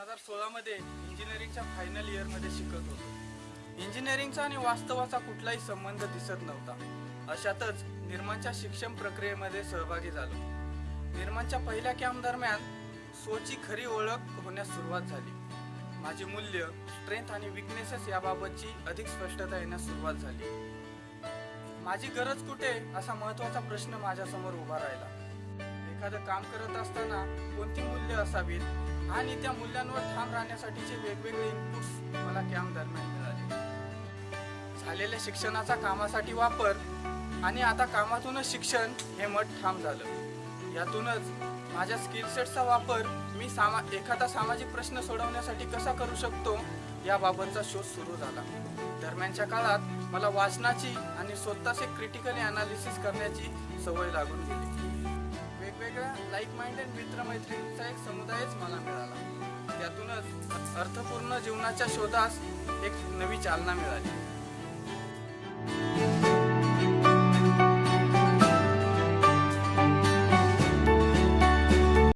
हजार सोळामध्ये इंजिनिअरिंगच्या फायनल इयरमध्ये शिकत होतो. इंजिनिअरिंगचा आणि वास्तवाचा कुठलाही संबंध दिसत नव्हता. अशातच निर्माणच्या शिक्षण प्रक्रियेमध्ये सहभागी झालो. निर्माणच्या पहिल्या कॅम्प दरम्यान सोची खरी ओळख होण्यास सुरुवात झाली. माझी मूल्य स्ट्रेंथ आणि विकनेसेस याबाबतची अधिक स्पष्टता येण्यास सुरुवात झाली. माझी गरज कुठे असा महत्त्वाचा प्रश्न माझ्यासमोर उभा राहिला. एखादं काम करत असताना कोणती मूल्य असावीत? आणि त्या मूल्यांवर ठाम राहण्यासाठीचे वेगवेगळे इनपुट्स मला कॅम्प दरम्यान मिळाले. झालेल्या शिक्षणाचा कामासाठी वापर आणि आता कामातूनच शिक्षण हे मत ठाम झालं. यातूनच माझ्या स्किलसेटचा वापर मी सामा एखादा सामाजिक प्रश्न सोडवण्यासाठी कसा करू शकतो याबाबतचा शोध सुरू झाला. दरम्यानच्या काळात मला वाचनाची आणि स्वतःचे क्रिटिकली अनालिसिस करण्याची सवय लागून गेली. वेगवेगळ्या लाईक माइंडेड मित्रमैत्रिणींचा एक समुदायच मला मिळाला. त्यातूनच अर्थपूर्ण जीवनाच्या शोधास एक नवी चालना मिळाली.